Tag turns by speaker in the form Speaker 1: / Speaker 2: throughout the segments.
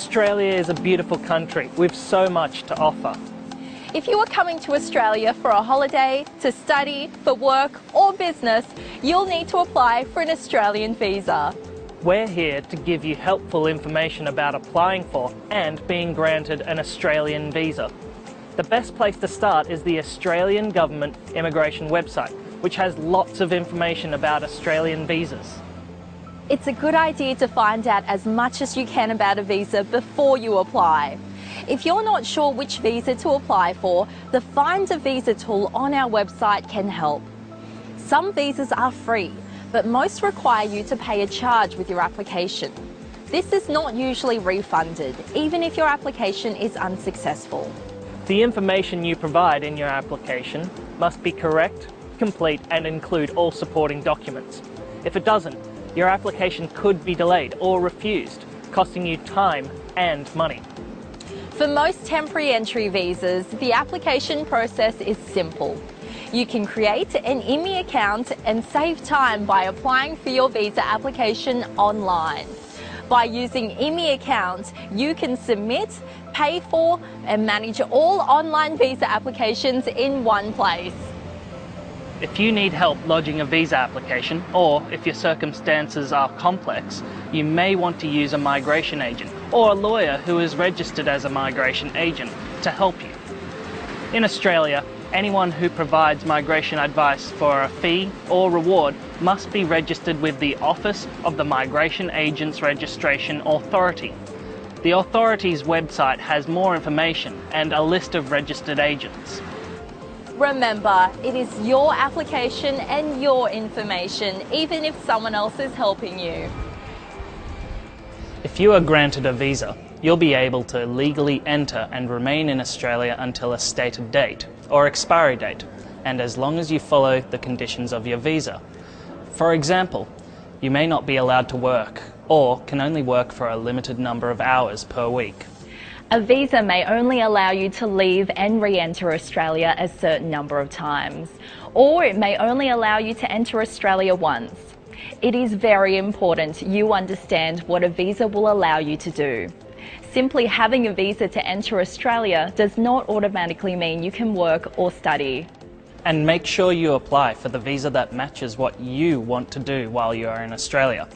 Speaker 1: Australia is a beautiful country with so much to offer.
Speaker 2: If you are coming to Australia for a holiday, to study, for work or business, you'll need to apply for an Australian visa.
Speaker 1: We're here to give you helpful information about applying for and being granted an Australian visa. The best place to start is the Australian Government Immigration website, which has lots of information about Australian visas.
Speaker 2: It's a good idea to find out as much as you can about a visa before you apply. If you're not sure which visa to apply for, the Find a Visa tool on our website can help. Some visas are free, but most require you to pay a charge with your application. This is not usually refunded, even if your application is unsuccessful.
Speaker 1: The information you provide in your application must be correct, complete and include all supporting documents. If it doesn't, your application could be delayed or refused, costing you time and money.
Speaker 2: For most temporary entry visas, the application process is simple. You can create an ImmiAccount and save time by applying for your visa application online. By using ImmiAccount, you can submit, pay for and manage all online visa applications in one place.
Speaker 1: If you need help lodging a visa application, or if your circumstances are complex, you may want to use a migration agent or a lawyer who is registered as a migration agent to help you. In Australia, anyone who provides migration advice for a fee or reward must be registered with the Office of the Migration Agents Registration Authority. The authority's website has more information and a list of registered agents.
Speaker 2: Remember, it is your application and your information, even if someone else is helping you.
Speaker 1: If you are granted a visa, you'll be able to legally enter and remain in Australia until a stated date or expiry date, and as long as you follow the conditions of your visa. For example, you may not be allowed to work or can only work for a limited number of hours per week.
Speaker 2: A visa may only allow you to leave and re-enter Australia a certain number of times, or it may only allow you to enter Australia once. It is very important you understand what a visa will allow you to do. Simply having a visa to enter Australia does not automatically mean you can work or study.
Speaker 1: And make sure you apply for the visa that matches what you want to do while you are in Australia.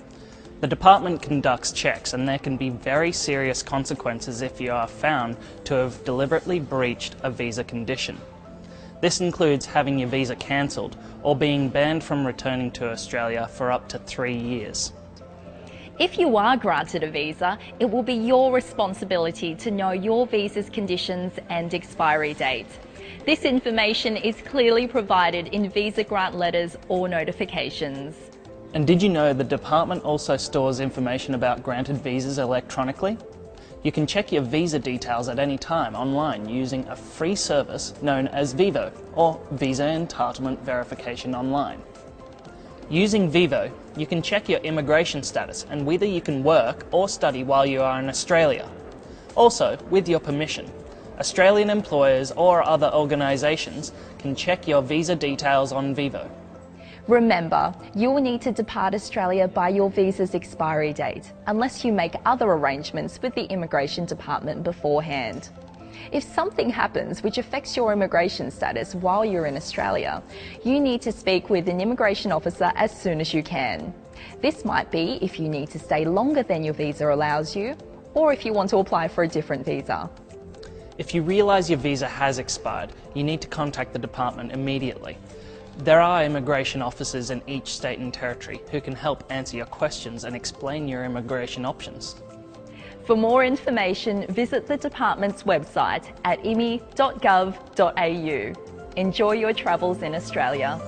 Speaker 1: The department conducts checks and there can be very serious consequences if you are found to have deliberately breached a visa condition. This includes having your visa cancelled or being banned from returning to Australia for up to three years.
Speaker 2: If you are granted a visa, it will be your responsibility to know your visa's conditions and expiry date. This information is clearly provided in visa grant letters or notifications.
Speaker 1: And did you know the department also stores information about granted visas electronically? You can check your visa details at any time online using a free service known as VEVO or Visa Entitlement Verification Online. Using VEVO, you can check your immigration status and whether you can work or study while you are in Australia. Also, with your permission, Australian employers or other organisations can check your visa details on VEVO.
Speaker 2: Remember, you will need to depart Australia by your visa's expiry date, unless you make other arrangements with the Immigration Department beforehand. If something happens which affects your immigration status while you're in Australia, you need to speak with an immigration officer as soon as you can. This might be if you need to stay longer than your visa allows you, or if you want to apply for a different visa.
Speaker 1: If you realise your visa has expired, you need to contact the department immediately. There are immigration officers in each state and territory who can help answer your questions and explain your immigration options.
Speaker 2: For more information, visit the department's website at immi.gov.au. Enjoy your travels in Australia.